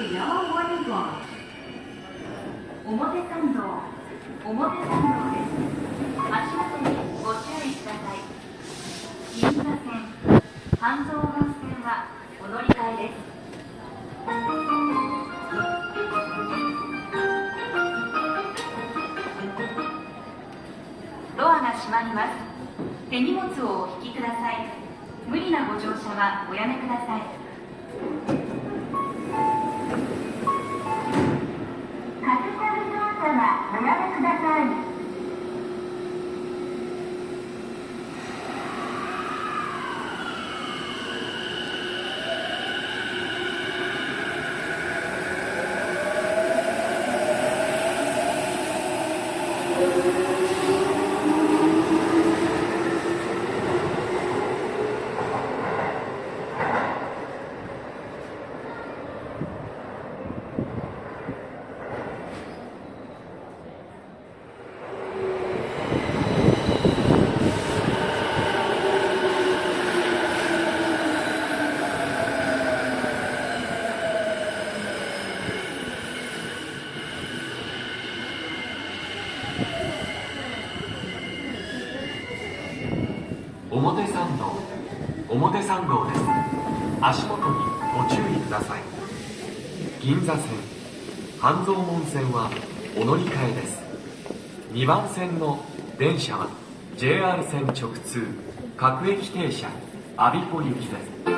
表参道表参道です。足元にご注意ください。銀座線半蔵門線はお乗り換えです。ドアが閉まります。手荷物をお引きください。無理なご乗車はおやめくださいカプセル乗車はおやめください表参道表参道です。足元にご注意ください。銀座線半蔵門線はお乗り換えです。2番線の電車は JR 線直通各駅停車我孫子行きです。